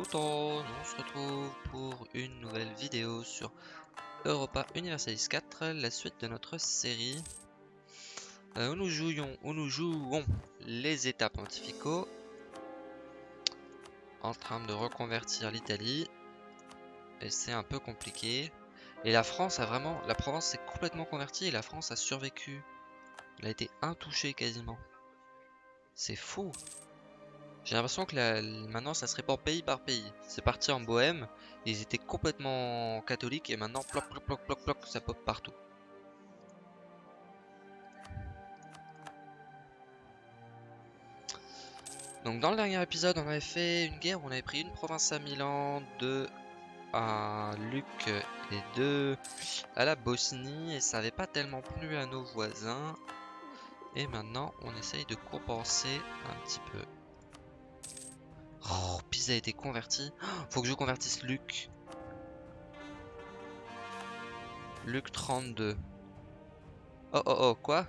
On se retrouve pour une nouvelle vidéo sur Europa Universalis 4, la suite de notre série. Euh, où nous jouions, nous jouons les états pontificaux en train de reconvertir l'Italie. Et c'est un peu compliqué. Et la France a vraiment, la Provence s'est complètement convertie et la France a survécu. Elle a été intouchée quasiment. C'est fou j'ai l'impression que maintenant ça serait pas pays par pays. C'est parti en Bohème, ils étaient complètement catholiques et maintenant ploc ploc ploc ploc ploc ça pop partout. Donc dans le dernier épisode on avait fait une guerre où on avait pris une province à Milan, deux à Luc et deux à la Bosnie et ça avait pas tellement plu à nos voisins. Et maintenant on essaye de compenser un petit peu. Oh, Pisa a été converti. faut que je convertisse Luc. Luc 32. Oh oh oh, quoi?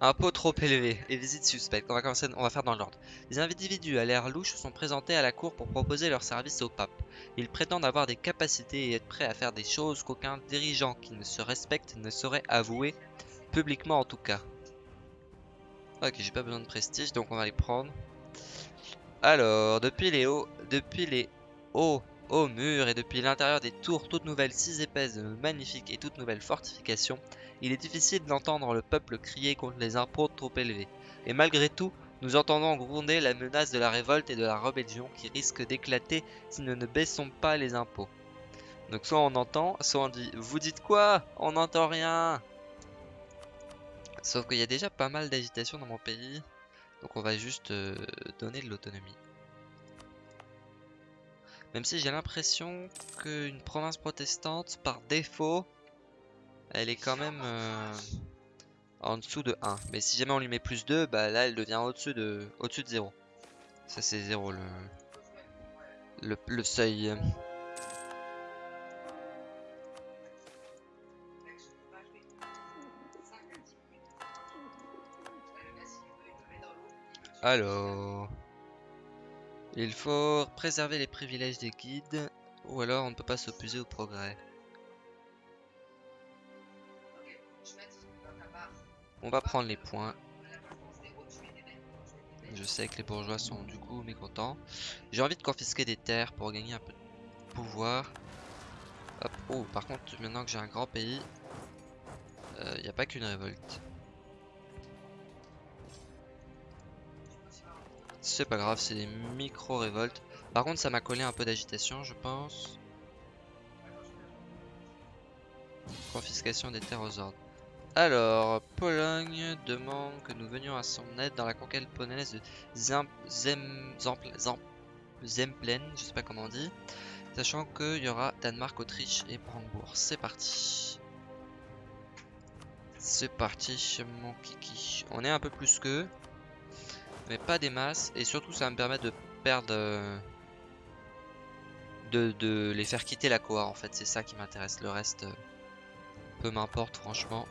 Un pot trop élevé et visite suspecte. On va commencer, on va faire dans l'ordre. Les individus à l'air louche sont présentés à la cour pour proposer leurs services au pape. Ils prétendent avoir des capacités et être prêts à faire des choses qu'aucun dirigeant qui ne se respecte ne saurait avouer, publiquement en tout cas. Ok, j'ai pas besoin de prestige, donc on va les prendre. Alors, depuis les hauts, depuis les hauts, hauts murs et depuis l'intérieur des tours toutes nouvelles, si épaisses, magnifiques et toutes nouvelles fortifications, il est difficile d'entendre le peuple crier contre les impôts trop élevés. Et malgré tout, nous entendons gronder la menace de la révolte et de la rébellion qui risque d'éclater si nous ne baissons pas les impôts. Donc soit on entend, soit on dit « Vous dites quoi? On n'entend rien !» Sauf qu'il y a déjà pas mal d'agitation dans mon pays. Donc on va juste euh, donner de l'autonomie. Même si j'ai l'impression qu'une province protestante, par défaut, elle est quand même euh, en dessous de 1. Mais si jamais on lui met plus 2, bah là elle devient au-dessus de, au de 0. Ça c'est 0 le, le, le seuil. Alors... Il faut préserver les privilèges des guides, ou alors on ne peut pas s'opposer au progrès. On va prendre les points. Je sais que les bourgeois sont du coup mécontents. J'ai envie de confisquer des terres pour gagner un peu de pouvoir. Oh, par contre, maintenant que j'ai un grand pays, il euh, n'y a pas qu'une révolte. C'est pas grave, c'est des micro-révoltes. Par contre, ça m'a collé un peu d'agitation, je pense. Confiscation des terres aux ordres. Alors, Pologne demande que nous venions à son aide dans la conquête polonaise de Zemplen, je sais pas comment on dit. Sachant qu'il y aura Danemark, Autriche et Brandebourg. C'est parti. C'est parti, mon kiki. On est un peu plus qu'eux mais pas des masses. Et surtout, ça va me permettre de perdre... Euh, de, les faire quitter la Koa, en fait. C'est ça qui m'intéresse. Le reste, euh, peu m'importe, franchement.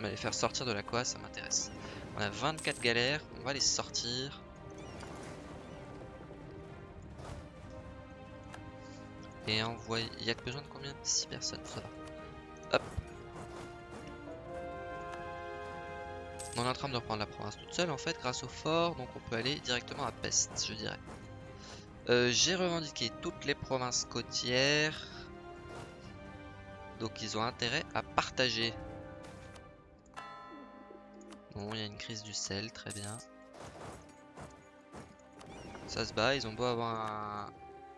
Mais les faire sortir de la Koa, ça m'intéresse. On a 24 galères. On va les sortir. Et envoyer... Il y a besoin de combien? 6 personnes, ça Hop. On est en train de reprendre la province toute seule en fait grâce au fort, donc on peut aller directement à Pest, je dirais. Euh, j'ai revendiqué toutes les provinces côtières. Donc ils ont intérêt à partager. Bon, il y a une crise du sel, très bien. Ça se bat, ils ont beau avoir un,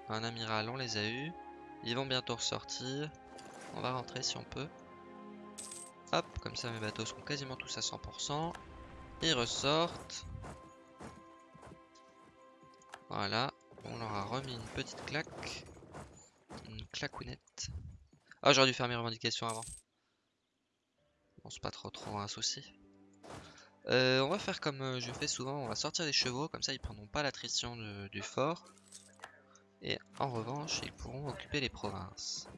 un amiral, on les a eu. Ils vont bientôt ressortir. On va rentrer si on peut. Hop, comme ça mes bateaux sont quasiment tous à 100%. Ils ressortent. Voilà, on leur a remis une petite claque. Une claquounette. Ah, j'aurais dû faire mes revendications avant. Bon, c'est pas trop trop un souci. Euh, on va faire comme euh, je fais souvent, on va sortir les chevaux, comme ça ils prendront pas l'attrition du fort. Et en revanche, ils pourront occuper les provinces.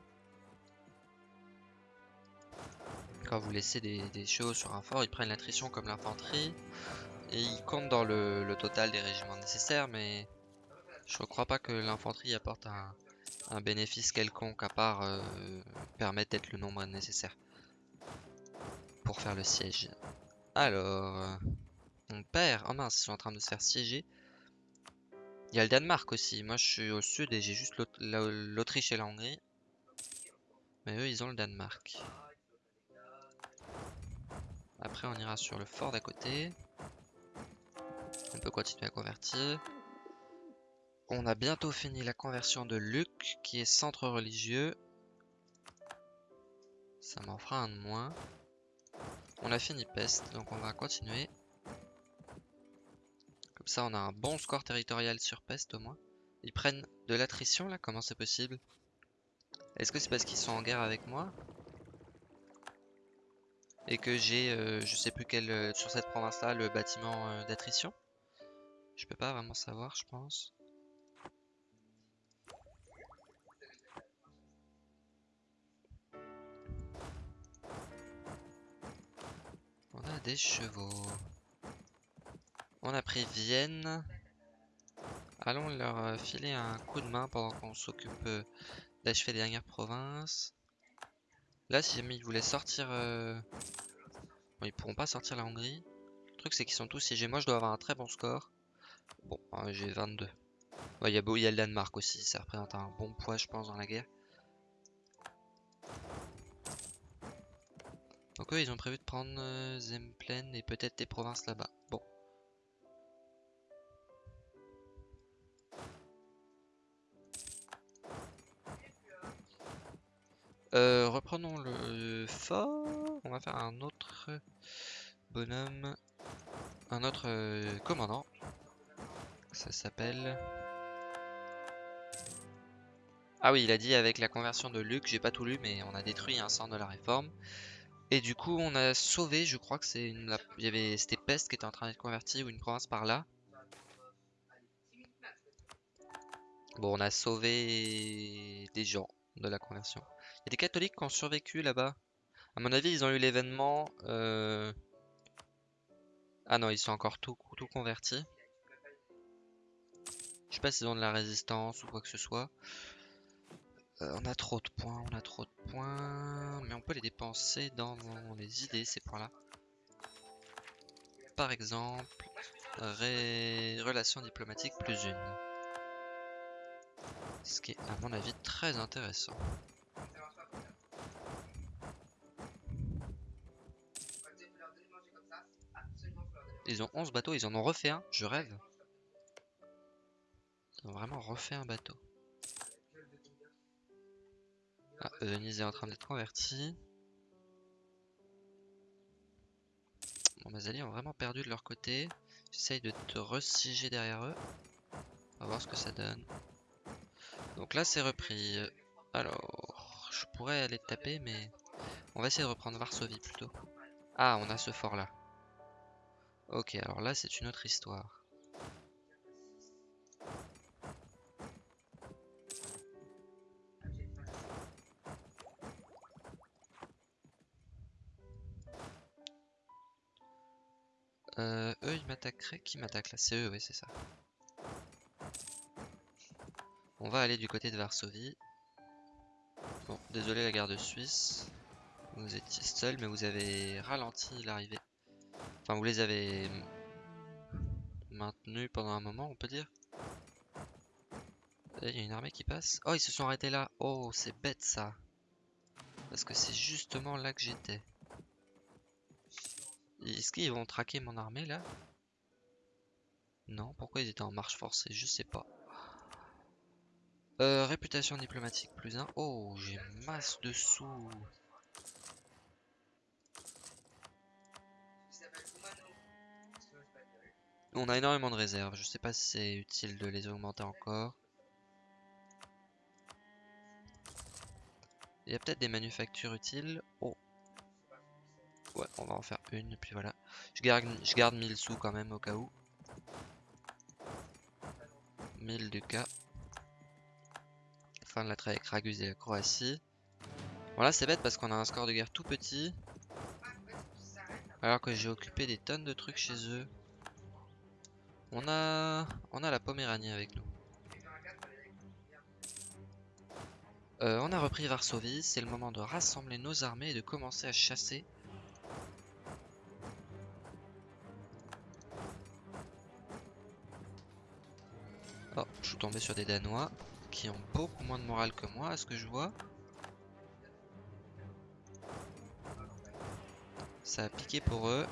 Quand vous laissez des, chevaux sur un fort, ils prennent l'attrition comme l'infanterie. Et ils comptent dans le, total des régiments nécessaires, mais Je crois pas que l'infanterie apporte un, un bénéfice quelconque à part euh, permettre d'être le nombre nécessaire pour faire le siège. Alors, euh, on perd. Oh mince, ils sont en train de se faire siéger. Il y a le Danemark aussi. Moi, je suis au sud et j'ai juste l'Autriche et la Hongrie. Mais eux, ils ont le Danemark. Après, on ira sur le fort d'à côté. On peut continuer à convertir. On a bientôt fini la conversion de Luc, qui est centre religieux. Ça m'en fera un de moins. On a fini Peste, donc on va continuer. Comme ça, on a un bon score territorial sur Peste au moins. Ils prennent de l'attrition là Comment c'est possible? Est-ce que c'est parce qu'ils sont en guerre avec moi? Et que j'ai, euh, je sais plus quel, euh, sur cette province là, le bâtiment euh, d'attrition Je peux pas vraiment savoir, je pense. des chevaux. On a pris Vienne. Allons leur filer un coup de main pendant qu'on s'occupe d'achever les dernières provinces. Là, si jamais ils voulaient sortir... Euh, bon, ils pourront pas sortir la Hongrie. Le truc, c'est qu'ils sont tous siégés. Moi, je dois avoir un très bon score. Bon, j'ai 22. Il y, a y a le Danemark aussi. Ça représente un bon poids, je pense, dans la guerre. Donc eux, ils ont prévu de prendre euh, Zemplen et peut-être des provinces là-bas. Euh, reprenons le fort. On va faire un autre bonhomme. Un autre euh, commandant. Ça s'appelle... Ah oui, il a dit avec la conversion de Luc, j'ai pas tout lu, mais on a détruit un centre de la réforme. Et du coup, on a sauvé, je crois que c'est une... Il y avait... C'était Peste qui était en train d'être convertie, ou une province par là. Bon, on a sauvé des gens de la conversion. Il y a des catholiques qui ont survécu là-bas. À mon avis, ils ont eu l'événement... Euh, ah non, ils sont encore tout, tout convertis. Je sais pas s'ils ont de la résistance ou quoi que ce soit. Euh, on a trop de points, on a trop de points, mais on peut les dépenser dans les idées, ces points-là. Par exemple, relations diplomatiques plus une. Ce qui est, à mon avis, très intéressant. Ils ont 11 bateaux, ils en ont refait un, je rêve. Ils ont vraiment refait un bateau. Ah, Venise est en train d'être converti. Bon, Mazali ont vraiment perdu de leur côté. J'essaye de te resiger derrière eux. On va voir ce que ça donne. Donc là, c'est repris. Alors, je pourrais aller taper, mais on va essayer de reprendre Varsovie plutôt. Ah, on a ce fort là. Ok, alors là, c'est une autre histoire. Euh, eux, ils m'attaqueraient. Qui m'attaque là? C'est eux, oui, c'est ça. On va aller du côté de Varsovie. Bon, désolé la garde suisse. Vous étiez seul, mais vous avez ralenti l'arrivée. Enfin, vous les avez maintenus pendant un moment, on peut dire. Il y a une armée qui passe. Oh, ils se sont arrêtés là. Oh, c'est bête ça. Parce que c'est justement là que j'étais. Est-ce qu'ils vont traquer mon armée là? Non, pourquoi ils étaient en marche forcée? Je sais pas. Euh, réputation diplomatique plus 1. Oh, j'ai masse de sous. On a énormément de réserves. Je sais pas si c'est utile de les augmenter encore. Il y a peut-être des manufactures utiles. Oh, Ouais, on va en faire une, puis voilà. Je garde, je garde 1000 sous quand même au cas où. 1000 du cas. Fin de la traite avec Ragus et la Croatie. Voilà, c'est bête parce qu'on a un score de guerre tout petit. Alors que j'ai occupé des tonnes de trucs chez eux. On a, la Poméranie avec nous. Euh, on a repris Varsovie, c'est le moment de rassembler nos armées et de commencer à chasser. Oh, je suis tombé sur des Danois qui ont beaucoup moins de morale que moi, à ce que je vois. Ça a piqué pour eux.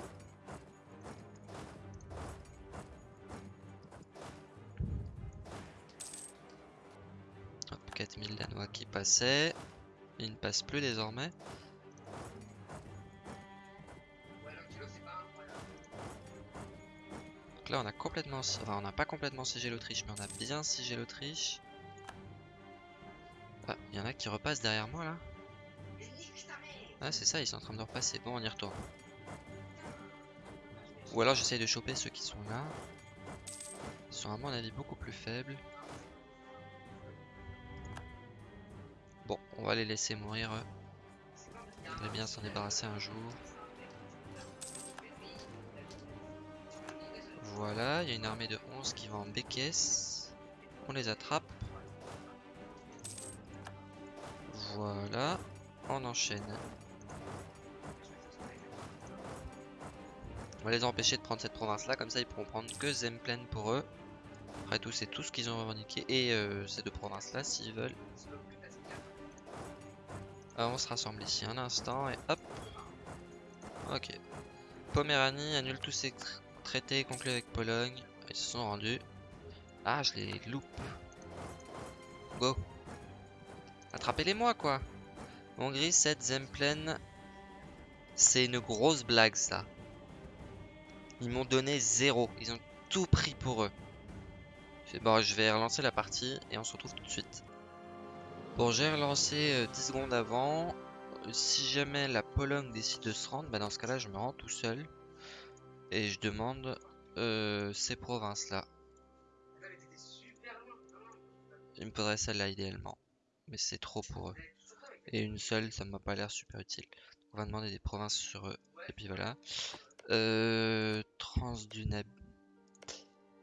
Qui passaient. Ils ne passent plus désormais. Donc là on a complètement... Enfin on n'a pas complètement siégé l'Autriche, mais on a bien siégé l'Autriche. Ah, il y en a qui repassent derrière moi là. Ah c'est ça, ils sont en train de repasser. Bon, on y retourne. Ou alors j'essaye de choper ceux qui sont là. Ils sont à mon avis beaucoup plus faibles. On va les laisser mourir. On va bien s'en débarrasser un jour. Voilà, il y a une armée de 11 qui va en Békesse. On les attrape. Voilà, on enchaîne. On va les empêcher de prendre cette province là, comme ça ils pourront prendre que Zemplen pour eux. Après tout c'est tout ce qu'ils ont revendiqué et euh, ces deux provinces là s'ils veulent. On se rassemble ici un instant et hop. Ok. Poméranie annule tous ses traités conclus avec Pologne. Ils se sont rendus. Ah je les loupe. Go. Attrapez-les moi quoi. Hongrie 7 Zemplen. C'est une grosse blague ça. Ils m'ont donné zéro. Ils ont tout pris pour eux. Bon, je vais relancer la partie et on se retrouve tout de suite. Bon, j'ai relancé 10 euh, secondes avant. Si jamais la Pologne décide de se rendre, bah dans ce cas-là, je me rends tout seul. Et je demande euh, ces provinces-là. Il me faudrait celle-là idéalement. Mais c'est trop pour eux. Et une seule, ça m'a pas l'air super utile. On va demander des provinces sur eux. Et puis voilà. Euh,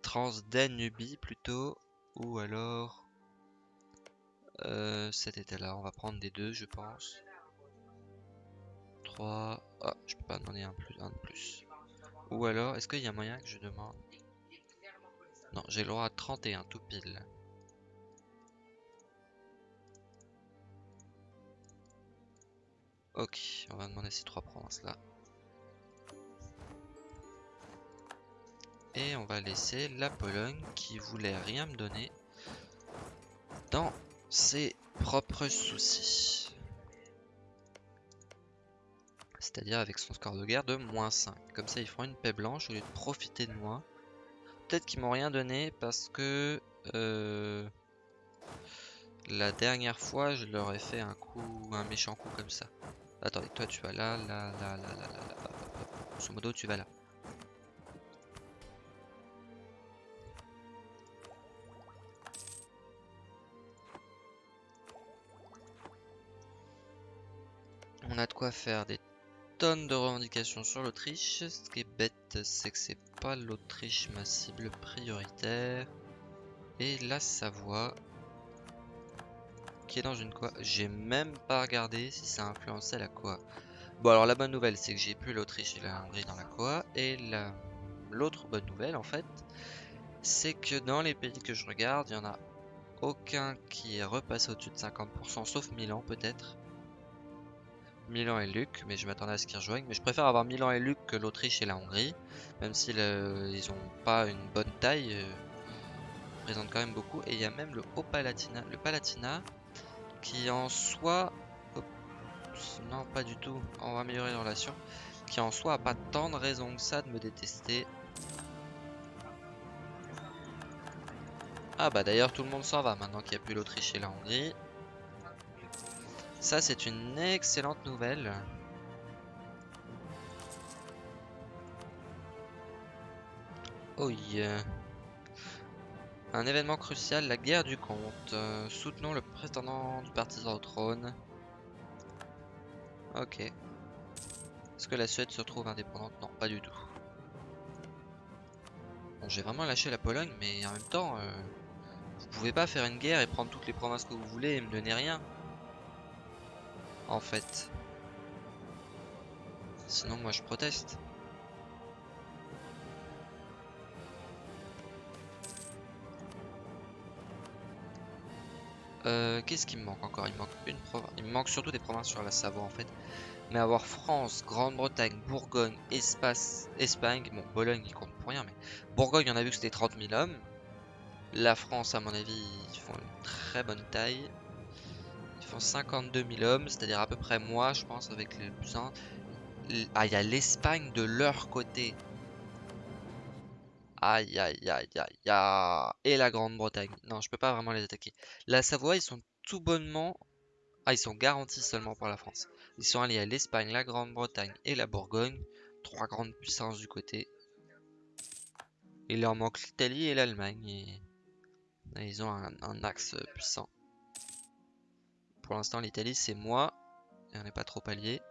Transdanubie plutôt. Ou alors... Euh, cet état-là. On va prendre des deux, je pense. 3... Ah, je peux pas demander un, plus, un de plus. Ou alors, est-ce qu'il y a moyen que je demande... Non, j'ai le droit à 31, tout pile. Ok, on va demander ces trois provinces-là. Et on va laisser la Pologne qui voulait rien me donner dans ses propres soucis. C'est-à-dire avec son score de guerre de moins 5. Comme ça ils feront une paix blanche au lieu de profiter de moi. Peut-être qu'ils m'ont rien donné parce que euh, la dernière fois je leur ai fait un coup, un méchant coup comme ça. Attendez, toi tu vas là, là, là, là, là, là, là. Grosso modo tu vas là. On a de quoi faire des tonnes de revendications sur l'Autriche. Ce qui est bête, c'est que c'est pas l'Autriche ma cible prioritaire. Et la Savoie, qui est dans une quoi J'ai même pas regardé si ça influençait la quoi. Bon alors la bonne nouvelle c'est que j'ai plus l'Autriche et la Hongrie dans la quoi. Et l'autre bonne nouvelle en fait, c'est que dans les pays que je regarde, il y en a aucun qui est repassé au-dessus de 50%, sauf Milan peut-être. Milan et Luc, mais je m'attendais à ce qu'ils rejoignent. Mais je préfère avoir Milan et Luc que l'Autriche et la Hongrie, même si ils ont pas une bonne taille, euh, ils quand même beaucoup. Et il y a même le Haut-Palatina, le Palatina, qui en soi, non pas du tout, on va améliorer les relations, qui en soi a pas tant de raisons que ça de me détester. Ah bah d'ailleurs tout le monde s'en va maintenant qu'il n'y a plus l'Autriche et la Hongrie. Ça, c'est une excellente nouvelle. Oh. Un événement crucial, la guerre du comte. Euh, soutenons le prétendant du partisan au trône. Ok. Est-ce que la Suède se retrouve indépendante? Non, pas du tout. Bon, j'ai vraiment lâché la Pologne, mais en même temps, euh, vous pouvez pas faire une guerre et prendre toutes les provinces que vous voulez et me donner rien. En fait. Sinon, moi, je proteste. Euh, Qu'est-ce qui me manque encore? Il manque une province. Il me manque surtout des provinces sur la Savoie en fait. Mais avoir France, Grande-Bretagne, Bourgogne, Espagne, bon Bologne il compte pour rien, mais Bourgogne on a vu que c'était 30 000 hommes. La France à mon avis ils font une très bonne taille. Ils font 52 000 hommes, c'est-à-dire à peu près moi je pense avec les plus Ah il y a l'Espagne de leur côté. Aïe aïe aïe aïe aïe. Et la Grande-Bretagne. Non, je peux pas vraiment les attaquer. La Savoie, ils sont tout bonnement... Ah, ils sont garantis seulement par la France. Ils sont alliés à l'Espagne, la Grande-Bretagne et la Bourgogne. Trois grandes puissances du côté. Il leur manque l'Italie et l'Allemagne. Et... Ils ont un, axe puissant. Pour l'instant, l'Italie, c'est moi. Et on n'est pas trop alliés.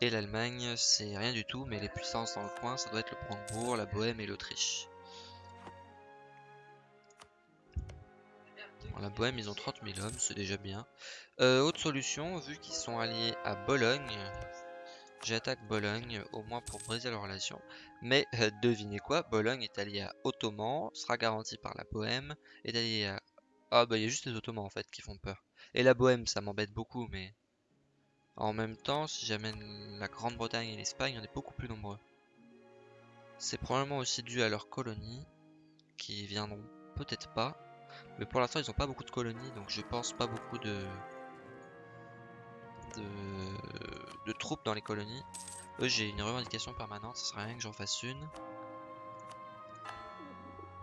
Et l'Allemagne, c'est rien du tout. Mais les puissances dans le coin, ça doit être le Brandebourg, la Bohème et l'Autriche. la Bohème, ils ont 30 000 hommes, c'est déjà bien. Euh, autre solution, vu qu'ils sont alliés à Bologne, j'attaque Bologne, au moins pour briser leur relation. Mais euh, devinez quoi, Bologne est allié à Ottoman, sera garanti par la Bohème, est allié à... Ah bah il y a juste les Ottomans en fait qui font peur. Et la Bohème, ça m'embête beaucoup, mais... En même temps, si j'amène la Grande-Bretagne et l'Espagne, on est beaucoup plus nombreux. C'est probablement aussi dû à leurs colonies, qui viendront peut-être pas. Mais pour l'instant, ils ont pas beaucoup de colonies, donc je pense pas beaucoup de... de, troupes dans les colonies. Eux, j'ai une revendication permanente, ce serait rien que j'en fasse une.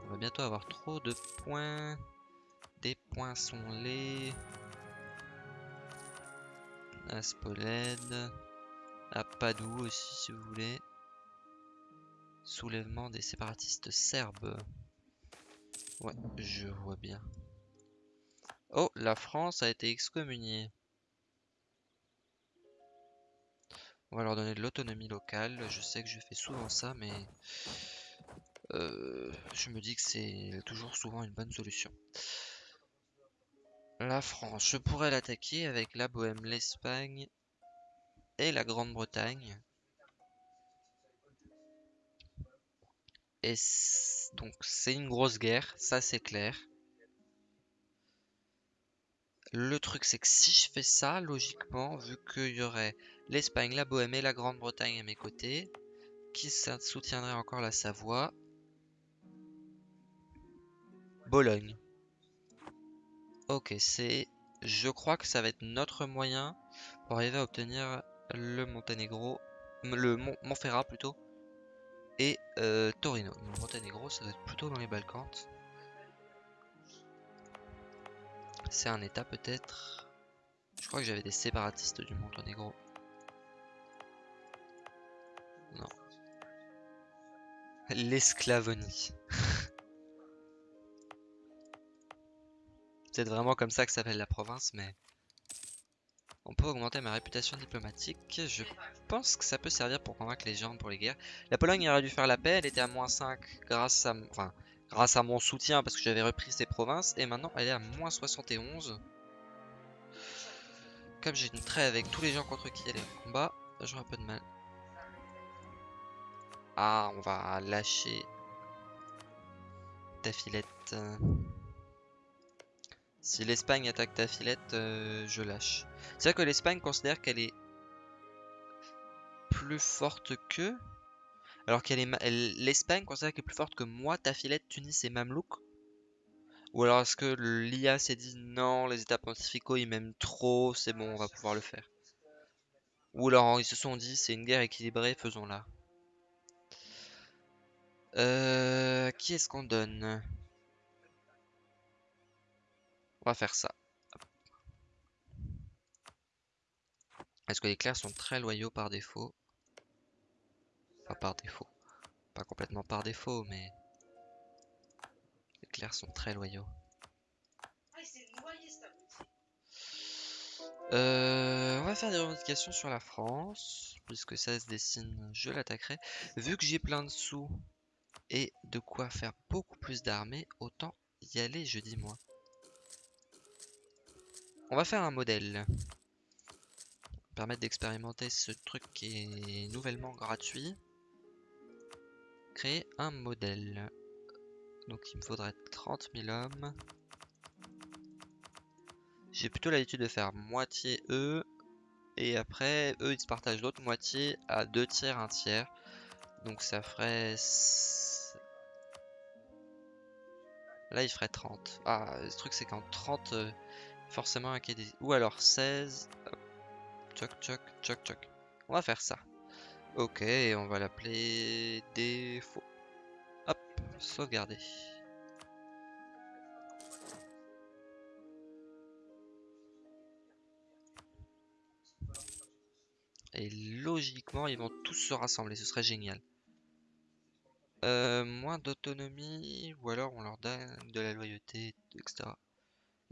On va bientôt avoir trop de points. Des poinçons laits. À Spolède. À Padoue aussi, si vous voulez. Soulèvement des séparatistes serbes. Ouais, je vois bien. Oh, la France a été excommuniée. On va leur donner de l'autonomie locale. Je sais que je fais souvent ça, mais euh, je me dis que c'est toujours souvent une bonne solution. La France, je pourrais l'attaquer avec la Bohème, l'Espagne et la Grande-Bretagne. Et donc c'est une grosse guerre, ça c'est clair. Le truc c'est que si je fais ça, logiquement, vu qu'il y aurait l'Espagne, la Bohème et la Grande-Bretagne à mes côtés, qui soutiendrait encore la Savoie, Bologne. Ok, c'est... Je crois que ça va être notre moyen pour arriver à obtenir le Monténégro, le Montferrat plutôt, et euh, Torino. Le Monténégro, ça doit être plutôt dans les Balkans. C'est un état peut-être. Je crois que j'avais des séparatistes du Monténégro. Non. L'esclavonie. C'est vraiment comme ça que s'appelle la province, mais... On peut augmenter ma réputation diplomatique. Je pense que ça peut servir pour convaincre les gens pour les guerres. La Pologne aurait dû faire la paix. Elle était à moins 5 grâce à, enfin, grâce à mon soutien parce que j'avais repris ses provinces. Et maintenant, elle est à moins 71. Comme j'ai une trêve avec tous les gens contre qui elle est en combat, j'aurai un peu de mal. Ah, on va lâcher ta filette. Si l'Espagne attaque ta filette, euh, je lâche. C'est vrai que l'Espagne considère qu'elle est plus forte que... Alors qu'elle est... L'Espagne considère qu'elle est plus forte que moi, ta filette, Tunis et Mamelouk Ou alors est-ce que l'IA s'est dit non, les états pontificaux ils m'aiment trop, c'est bon, on va pouvoir le faire. Ou alors ils se sont dit c'est une guerre équilibrée, faisons-la. Euh, qui est-ce qu'on donne? On va faire ça. Est-ce que les clercs sont très loyaux par défaut? Pas par défaut. Pas complètement par défaut, mais... Les clercs sont très loyaux. Euh, on va faire des revendications sur la France. Puisque ça se dessine, je l'attaquerai. Vu que j'ai plein de sous et de quoi faire beaucoup plus d'armées, autant y aller, je dis moi. On va faire un modèle. permettre d'expérimenter ce truc qui est nouvellement gratuit. Créer un modèle. Donc il me faudrait 30 000 hommes. J'ai plutôt l'habitude de faire moitié eux. Et après, eux, ils se partagent l'autre moitié à deux tiers, un tiers. Donc ça ferait... Là, il ferait 30. Ah, le truc, c'est qu'en 30, euh, forcément un des... Ou alors 16. Choc, choc, choc, choc. On va faire ça. Ok, on va l'appeler défaut. Hop, sauvegarder. Et logiquement, ils vont tous se rassembler, ce serait génial. Euh, moins d'autonomie, ou alors on leur donne de la loyauté, etc.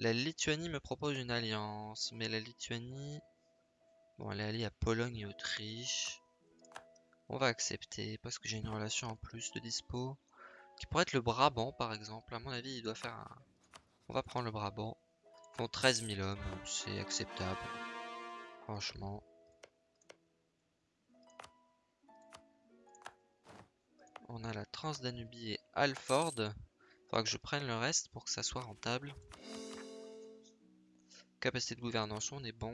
La Lituanie me propose une alliance, mais la Lituanie... Bon, elle est alliée à Pologne et Autriche. On va accepter, parce que j'ai une relation en plus de dispo. Qui pourrait être le Brabant, par exemple. À mon avis, il doit faire un... On va prendre le Brabant. Ils font 13 000 hommes, c'est acceptable. Franchement. On a la Transdanubie et Alford. Faudra que je prenne le reste pour que ça soit rentable. Capacité de gouvernance, on est bon.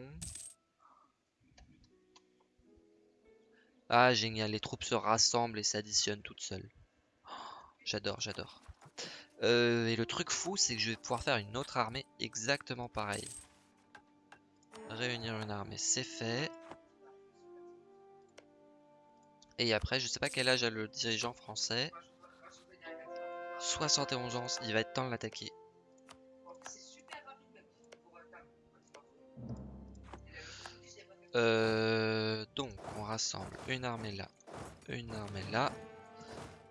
Ah, génial, les troupes se rassemblent et s'additionnent toutes seules. j'adore, j'adore. Euh, et le truc fou, c'est que je vais pouvoir faire une autre armée exactement pareil. Réunir une armée, c'est fait. Et après, je sais pas quel âge a le dirigeant français. 71 ans, il va être temps de l'attaquer. Euh, donc, on rassemble une armée là, une armée là.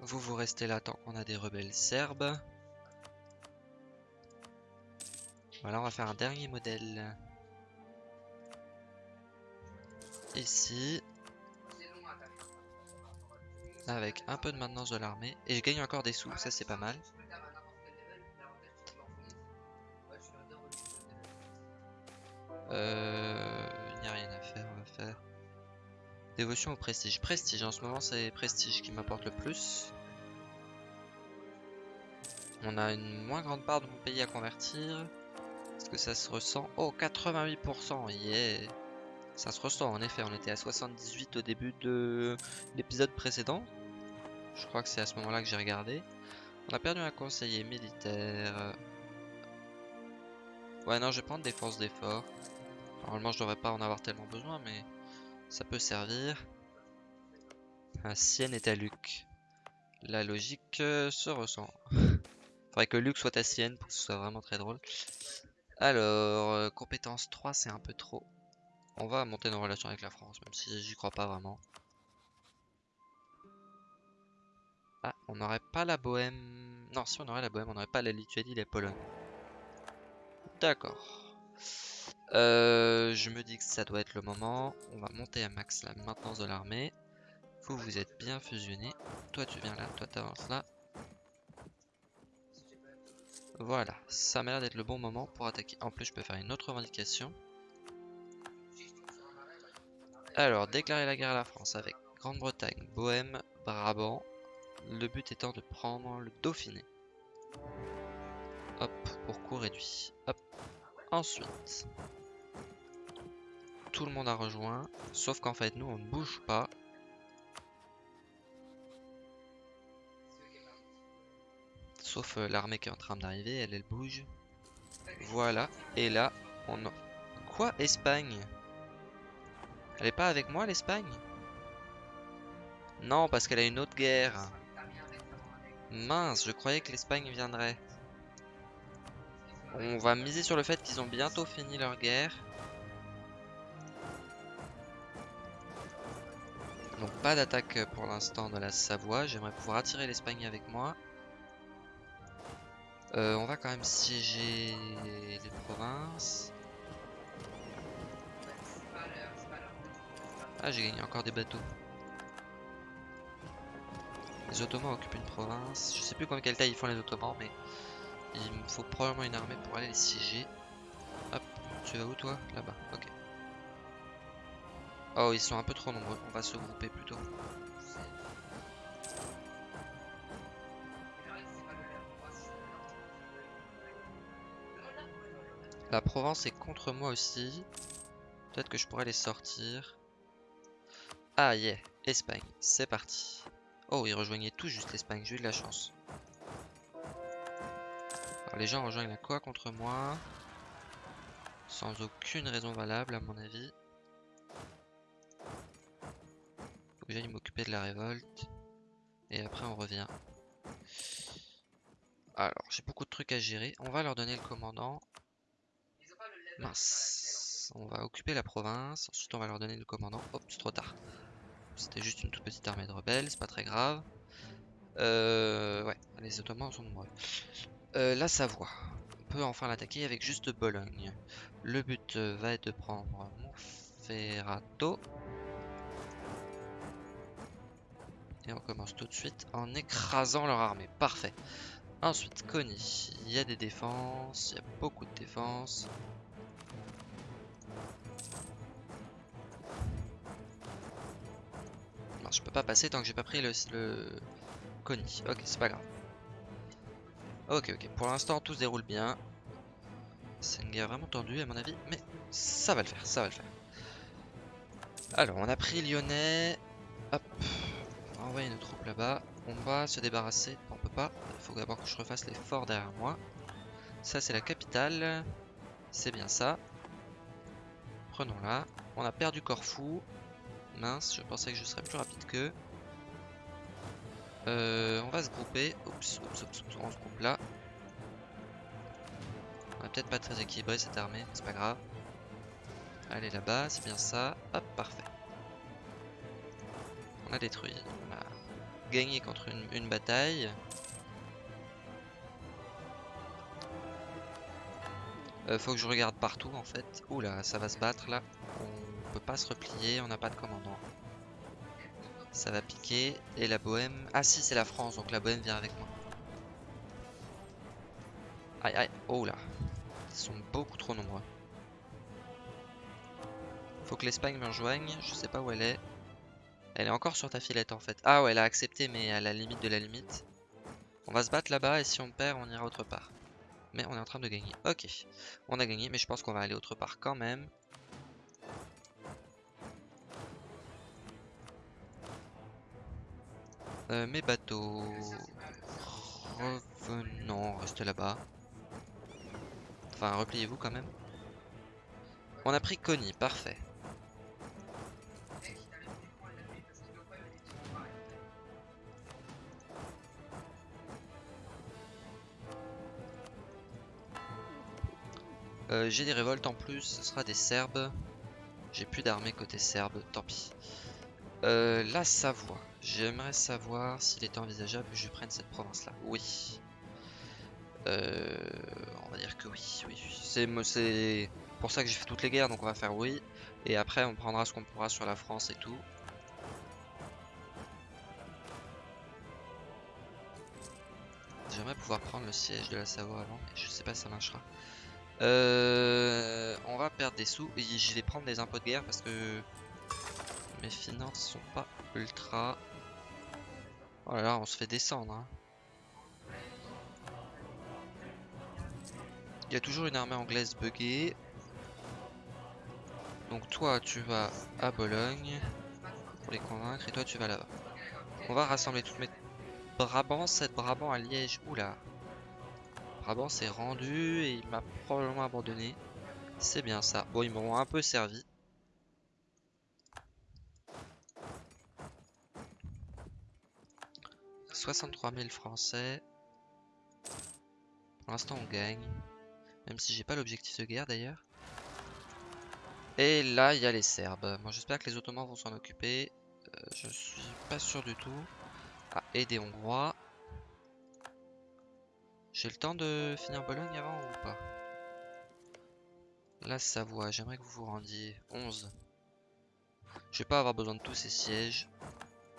Vous, vous restez là tant qu'on a des rebelles serbes. Voilà, on va faire un dernier modèle. Ici avec un peu de maintenance de l'armée. Et je gagne encore des sous, ça c'est pas mal. Euh, Dévotion au prestige. Prestige, en ce moment c'est prestige qui m'apporte le plus. On a une moins grande part de mon pays à convertir. Est-ce que ça se ressent? Oh, 88%, yeah Ça se ressent, en effet, on était à 78 au début de l'épisode précédent. Je crois que c'est à ce moment-là que j'ai regardé. On a perdu un conseiller militaire. Ouais, non, je vais prendre des forces d'effort. Normalement, je devrais pas en avoir tellement besoin, mais ça peut servir. Un Sienne est à Luc. La logique euh, se ressent. Faudrait que Luc soit à Sienne pour que ce soit vraiment très drôle. Alors, euh, compétence 3, c'est un peu trop. On va monter nos relations avec la France, même si j'y crois pas vraiment. Ah, on n'aurait pas la Bohème... Non, si on aurait la Bohème, on n'aurait pas la Lituanie, la Pologne. D'accord. Euh, je me dis que ça doit être le moment. On va monter à max la maintenance de l'armée. Vous, vous êtes bien fusionnés. Toi, tu viens là. Toi, t'avances là. Voilà. Ça m'a l'air d'être le bon moment pour attaquer. En plus, je peux faire une autre revendication. Alors, déclarer la guerre à la France avec Grande-Bretagne, Bohème, Brabant. Le but étant de prendre le Dauphiné. Hop, pour coût réduit. Hop. Ensuite, tout le monde a rejoint, sauf qu'en fait nous on ne bouge pas. Sauf euh, l'armée qui est en train d'arriver, elle, elle bouge. Voilà, et là, on. Quoi Espagne? Elle est pas avec moi l'Espagne? Non, parce qu'elle a une autre guerre. Mince, je croyais que l'Espagne viendrait. On va miser sur le fait qu'ils ont bientôt fini leur guerre. Donc pas d'attaque pour l'instant de la Savoie. J'aimerais pouvoir attirer l'Espagne avec moi. Euh, on va quand même siéger les provinces. Ah j'ai gagné encore des bateaux. Les Ottomans occupent une province. Je sais plus combien quelle taille ils font les Ottomans, mais il me faut probablement une armée pour aller les siéger. Hop, tu vas où toi? Là-bas, ok. Oh, ils sont un peu trop nombreux. On va se grouper plutôt. La Provence est contre moi aussi. Peut-être que je pourrais les sortir. Ah yeah, Espagne, c'est parti. Oh, ils rejoignaient tout juste l'Espagne, j'ai eu de la chance. Alors les gens rejoignent la quoi contre moi? Sans aucune raison valable à mon avis. J'aille m'occuper de la révolte. Et après on revient. Alors, j'ai beaucoup de trucs à gérer. On va leur donner le commandant. Mince. On va occuper la province. Ensuite, on va leur donner le commandant. Hop, c'est trop tard. C'était juste une toute petite armée de rebelles. C'est pas très grave. Euh, ouais, les Ottomans sont nombreux. Euh, la Savoie. On peut enfin l'attaquer avec juste Bologne. Le but va être de prendre Monferrato. Et on commence tout de suite en écrasant leur armée. Parfait. Ensuite, Connie. Il y a des défenses. Il y a beaucoup de défenses. je peux pas passer tant que j'ai pas pris le, le... Ok, c'est pas grave. Ok, ok. Pour l'instant, tout se déroule bien. C'est une guerre vraiment tendue à mon avis, mais ça va le faire, ça va le faire. Alors, on a pris Lyonnais. Hop. Envoyer nos troupes là-bas. On va se débarrasser. On peut pas. Il faut d'abord que je refasse les forts derrière moi. Ça, c'est la capitale. C'est bien ça. Prenons-la. On a perdu Corfou. Mince, je pensais que je serais plus rapide que. Euh, on va se grouper. Oups, oups, oups, on se groupe là. On va peut-être pas très équilibré cette armée, c'est pas grave. Allez là-bas, c'est bien ça. Hop, parfait. On a détruit. Gagné contre une, une bataille. Euh, faut que je regarde partout en fait. Oula, ça va se battre là. On peut pas se replier, on n'a pas de commandant. Ça va piquer. Et la Bohème... Ah si, c'est la France, donc la Bohème vient avec moi. Aïe aïe, oh là. Ils sont beaucoup trop nombreux. Faut que l'Espagne me rejoigne, je sais pas où elle est. Elle est encore sur ta filette en fait. Ah ouais, elle a accepté mais à la limite de la limite. On va se battre là-bas et si on perd, on ira autre part. Mais on est en train de gagner. Ok, on a gagné, mais je pense qu'on va aller autre part quand même. Euh, mes bateaux... Revenons, restez là-bas. Enfin, repliez-vous quand même. On a pris Connie, parfait. Euh, j'ai des révoltes en plus, ce sera des Serbes. J'ai plus d'armée côté Serbe, tant pis. Euh, la Savoie. J'aimerais savoir s'il était envisageable que je prenne cette province-là. Oui. Euh, on va dire que oui. oui. C'est pour ça que j'ai fait toutes les guerres, donc on va faire oui. Et après, on prendra ce qu'on pourra sur la France et tout. J'aimerais pouvoir prendre le siège de la Savoie avant, je sais pas si ça marchera. Euh, on va perdre des sous et je vais prendre des impôts de guerre parce que mes finances sont pas ultra. Oh là là, on se fait descendre. Hein. Il y a toujours une armée anglaise buggée. Donc toi, tu vas à Bologne pour les convaincre et toi, tu vas là-bas. On va rassembler toutes mes Brabant, 7 Brabant à Liège. Oula. Brabant s'est rendu et il m'a probablement abandonné. C'est bien ça. Bon, ils m'ont un peu servi. 63 000 français. Pour l'instant, on gagne. Même si j'ai pas l'objectif de guerre d'ailleurs. Et là, il y a les Serbes. Bon, j'espère que les Ottomans vont s'en occuper. Euh, je suis pas sûr du tout. Ah, et Hongrois. J'ai le temps de finir Bologne avant ou pas? La Savoie, j'aimerais que vous vous rendiez. 11. Je vais pas avoir besoin de tous ces sièges.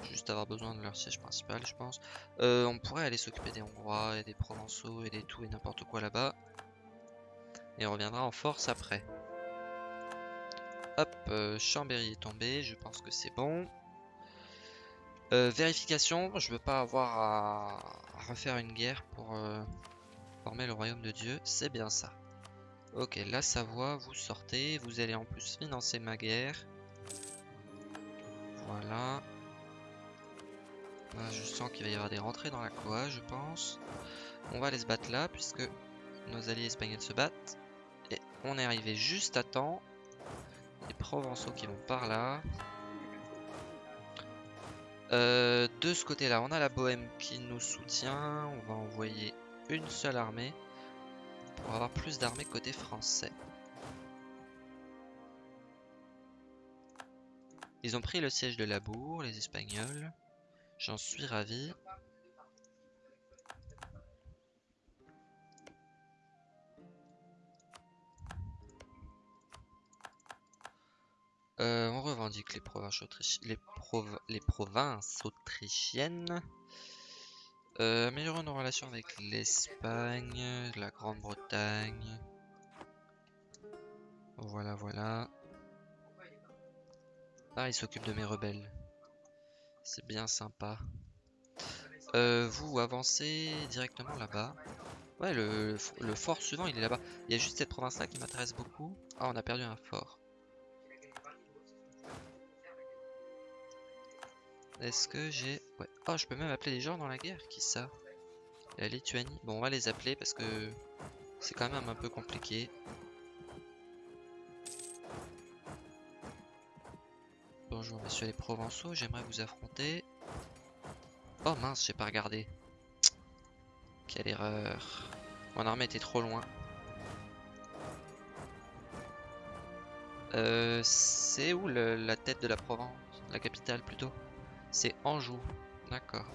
Juste avoir besoin de leur siège principal, je pense. Euh, on pourrait aller s'occuper des Hongrois et des Provençaux et des tout et n'importe quoi là-bas. Et on reviendra en force après. Hop, euh, Chambéry est tombé, je pense que c'est bon. Euh, vérification, je veux pas avoir à, refaire une guerre pour euh, former le royaume de Dieu, c'est bien ça. Ok, la Savoie, vous sortez, vous allez en plus financer ma guerre. Voilà. je sens qu'il va y avoir des rentrées dans la Coa, je pense. On va aller se battre là, puisque nos alliés espagnols se battent. Et on est arrivé juste à temps. Les Provençaux qui vont par là. Euh, de ce côté-là, on a la Bohème qui nous soutient. On va envoyer une seule armée pour avoir plus d'armées côté français. Ils ont pris le siège de Labour, les Espagnols. J'en suis ravi. Euh, on revendique les provinces, les, les provinces autrichiennes. Euh, améliorer nos relations avec l'Espagne, la Grande-Bretagne. Voilà, voilà. Ah, il s'occupe de mes rebelles. C'est bien sympa. Euh, vous avancez directement là-bas. Ouais, le, le, fort suivant, il est là-bas. Il y a juste cette province-là qui m'intéresse beaucoup. Ah, on a perdu un fort. Est-ce que j'ai... Ouais. Oh, je peux même appeler les gens dans la guerre. Qui ça La Lituanie. Bon, on va les appeler parce que c'est quand même un peu compliqué. Bonjour, messieurs les Provençaux. J'aimerais vous affronter. Oh mince, j'ai pas regardé. Quelle erreur. Mon armée était trop loin. Euh, c'est où la tête de la Provence La capitale plutôt? C'est Anjou. D'accord.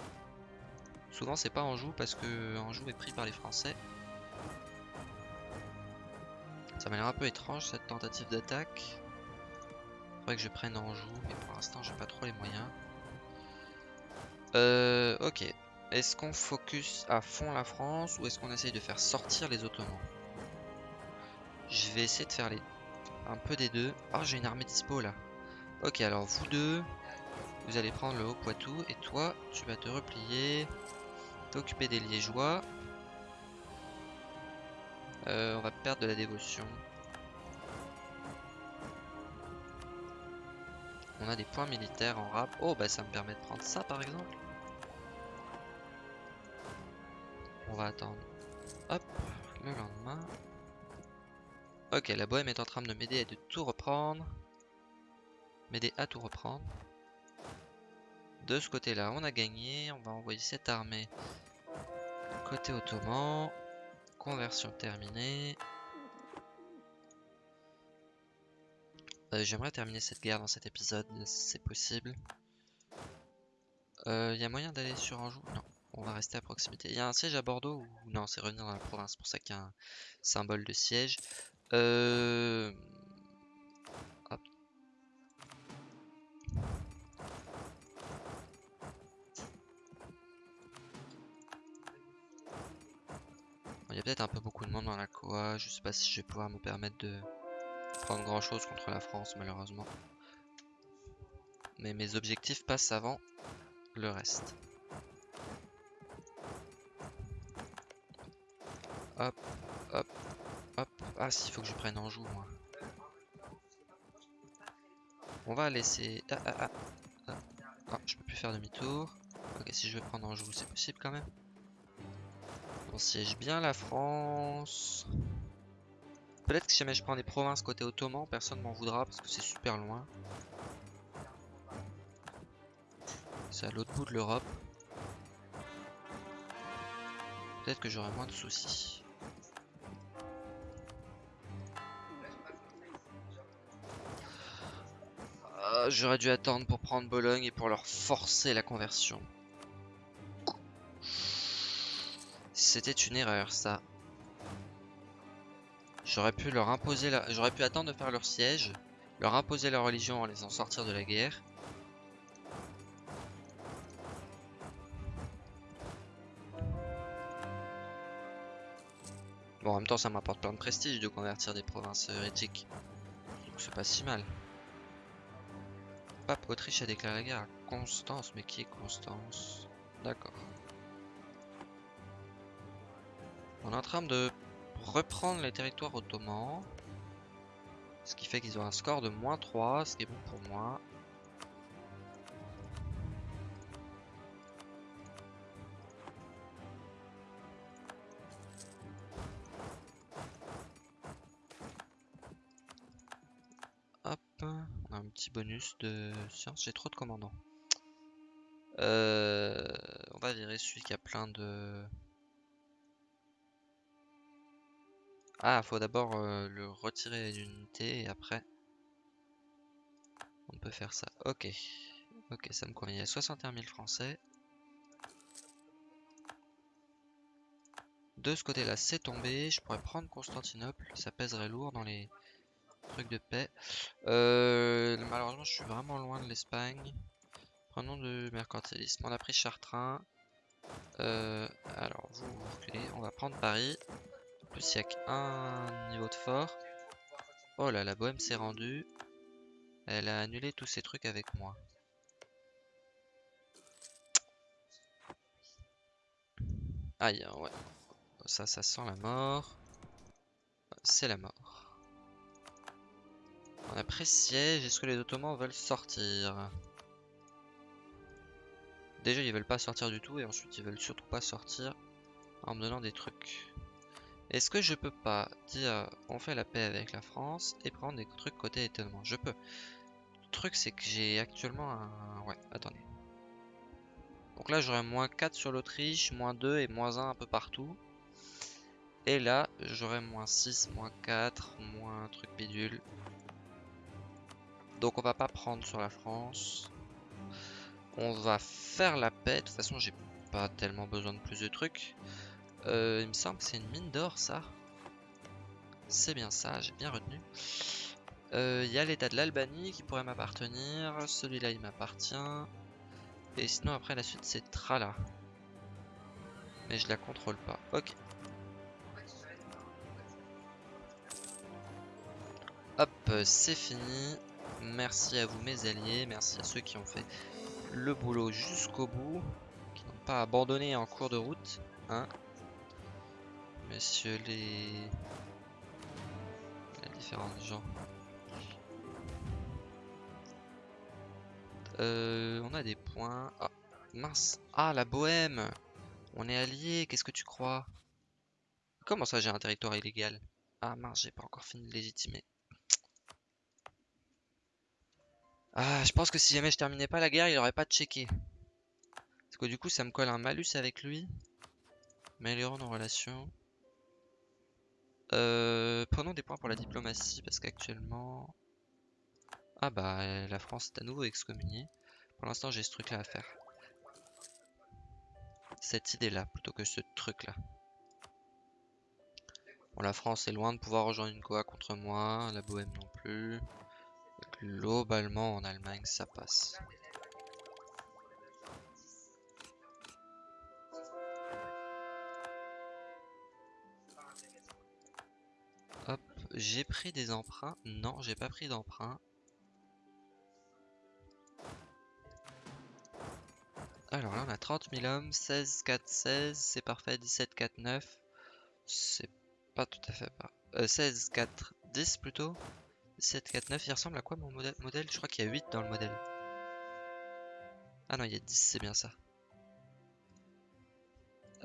Souvent c'est pas Anjou parce que Anjou est pris par les Français. Ça m'a l'air un peu étrange cette tentative d'attaque. Faudrait que je prenne Anjou, mais pour l'instant j'ai pas trop les moyens. Euh, ok. Est-ce qu'on focus à fond la France ou est-ce qu'on essaye de faire sortir les Ottomans? Je vais essayer de faire les... un peu des deux. Ah, j'ai une armée dispo là. Ok, alors vous deux, vous allez prendre le Haut-Poitou et toi, tu vas te replier, t'occuper des Liégeois. Euh, on va perdre de la dévotion. On a des points militaires en rap. Oh, bah ça me permet de prendre ça par exemple. On va attendre. Hop, le lendemain. Ok, la bohème est en train de m'aider à tout reprendre. M'aider à tout reprendre. De ce côté-là, on a gagné. On va envoyer cette armée côté ottoman. Conversion terminée. Euh, j'aimerais terminer cette guerre dans cet épisode, c'est possible. Il euh, y a moyen d'aller sur Anjou? Non, on va rester à proximité. Il y a un siège à Bordeaux ou non C'est revenir dans la province, c'est pour ça qu'il y a un symbole de siège. Euh... Il y a peut-être un peu beaucoup de monde dans la Coa. Je sais pas si je vais pouvoir me permettre de prendre grand chose contre la France, malheureusement. Mais mes objectifs passent avant le reste. Hop, hop, hop. Ah, s'il faut que je prenne Anjou, moi. On va laisser... Ah, ah, ah. Ah, ah je peux plus faire demi-tour. Ok, si je veux prendre Anjou, c'est possible quand même. On siège bien la France. Peut-être que si jamais je prends des provinces côté ottoman, personne m'en voudra parce que c'est super loin. C'est à l'autre bout de l'Europe. Peut-être que j'aurai moins de soucis. Ah, j'aurais dû attendre pour prendre Bologne et pour leur forcer la conversion. C'était une erreur, ça. J'aurais pu leur imposer. J'aurais pu attendre de faire leur siège, leur imposer la religion en les en sortir de la guerre. Bon, en même temps, ça m'apporte plein de prestige de convertir des provinces hérétiques. Donc c'est pas si mal. pape Autriche a déclaré la guerre à Constance. Mais qui est Constance? D'accord. On est en train de reprendre les territoires ottomans. Ce qui fait qu'ils ont un score de moins 3, ce qui est bon pour moi. Hop, on a un petit bonus de science. J'ai trop de commandants. Euh, on va virer celui qui a plein de... Ah, faut d'abord euh, le retirer d'unité et après on peut faire ça. Ok, ok, ça me convient. Il y a 61 000 Français. De ce côté-là, c'est tombé. Je pourrais prendre Constantinople. Ça pèserait lourd dans les trucs de paix. Euh, malheureusement, je suis vraiment loin de l'Espagne. Prenons du mercantilisme. On a pris Chartrain. Euh, alors, vous, vous. On va prendre Paris plus, il n'y a qu'un niveau de fort. Oh là, la bohème s'est rendue. Elle a annulé tous ces trucs avec moi. Aïe, ouais. Ça, ça sent la mort. C'est la mort. On a pris siège. Est-ce que les Ottomans veulent sortir? Déjà, ils veulent pas sortir du tout. Et ensuite, ils veulent surtout pas sortir en me donnant des trucs. Est-ce que je peux pas dire on fait la paix avec la France et prendre des trucs côté étonnement? Je peux. Le truc c'est que j'ai actuellement un... Ouais, attendez. Donc là j'aurai moins 4 sur l'Autriche, moins 2 et moins 1 un peu partout. Et là j'aurai moins 6, moins 4, moins un truc bidule. Donc on va pas prendre sur la France. On va faire la paix. De toute façon j'ai pas tellement besoin de plus de trucs. Euh, il me semble que c'est une mine d'or, ça. C'est bien ça, j'ai bien retenu. Il euh, y a l'état de l'Albanie qui pourrait m'appartenir. Celui-là, il m'appartient. Et sinon, après, la suite, c'est Trala. Mais je la contrôle pas. Ok. Hop, c'est fini. Merci à vous, mes alliés. Merci à ceux qui ont fait le boulot jusqu'au bout. Qui n'ont pas abandonné en cours de route. Hein messieurs les... les différents gens. Euh, on a des points. Ah, mince. Ah, la bohème. On est alliés, qu'est-ce que tu crois? Comment ça j'ai un territoire illégal? Ah mince, j'ai pas encore fini de légitimer. Ah, je pense que si jamais je terminais pas la guerre, il aurait pas checké. Parce que du coup, ça me colle un malus avec lui. Améliorons nos relations. Euh, prenons des points pour la diplomatie parce qu'actuellement... Ah bah la France est à nouveau excommuniée. Pour l'instant j'ai ce truc là à faire. Cette idée là plutôt que ce truc là. Bon la France est loin de pouvoir rejoindre une Goa contre moi, la Bohème non plus. Globalement en Allemagne ça passe. J'ai pris des emprunts Non, j'ai pas pris d'emprunt. Alors là, on a 30 000 hommes, 16, 4, 16, c'est parfait, 17, 4, 9. C'est pas tout à fait pas. 16, 4, 10 plutôt. 17, 4, 9, il ressemble à quoi mon modèle, modèle? Je crois qu'il y a 8 dans le modèle. Ah non, il y a 10, c'est bien ça.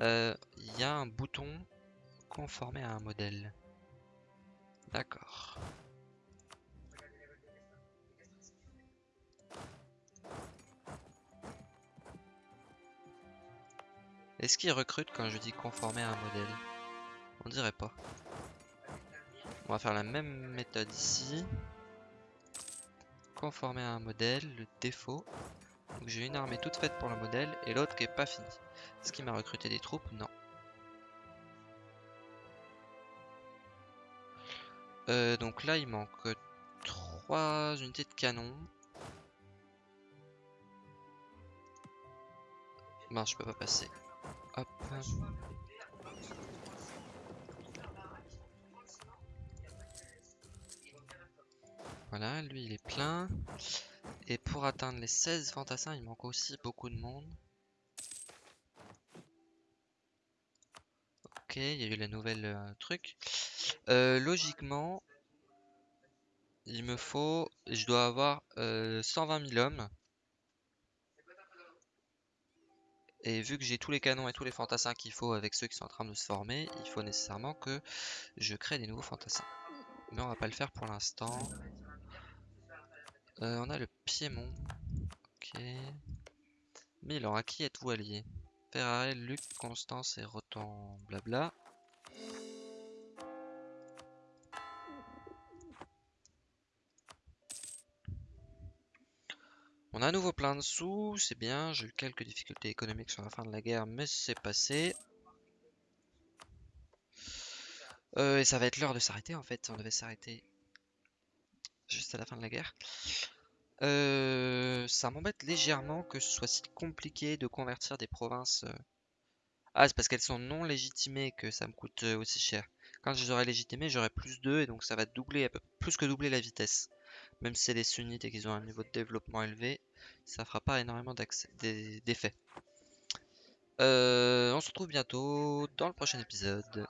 Euh, il y a un bouton conformé à un modèle. D'accord. Est-ce qu'il recrute quand je dis conformer à un modèle? On dirait pas. On va faire la même méthode ici. Conformer à un modèle, le défaut. Donc j'ai une armée toute faite pour le modèle et l'autre qui est pas finie. Est-ce qu'il m'a recruté des troupes? Non. Euh, donc là, il manque 3 unités de canon. Ben, je peux pas passer. Hop. Voilà, lui il est plein. Et pour atteindre les 16 fantassins, il manque aussi beaucoup de monde. Ok, il y a eu la nouvelle euh, truc. Euh, logiquement, il me faut, je dois avoir 120 000 hommes. Et vu que j'ai tous les canons et tous les fantassins qu'il faut avec ceux qui sont en train de se former, il faut nécessairement que je crée des nouveaux fantassins. Mais on va pas le faire pour l'instant. Euh, on a le Piémont. Ok. Milan, à qui êtes-vous allié? Ferrari, Luc, Constance et Rotan, blabla. On a à nouveau plein de sous, c'est bien. J'ai eu quelques difficultés économiques sur la fin de la guerre, mais c'est passé. Euh, et ça va être l'heure de s'arrêter en fait. On devait s'arrêter juste à la fin de la guerre. Euh, ça m'embête légèrement que ce soit si compliqué de convertir des provinces. Euh. Ah, c'est parce qu'elles sont non légitimées que ça me coûte aussi cher. Quand je les aurai légitimées, j'aurai plus d'eux et donc ça va doubler, plus que doubler la vitesse. Même si c'est des sunnites et qu'ils ont un niveau de développement élevé, ça fera pas énormément d'effets. on se retrouve bientôt dans le prochain épisode.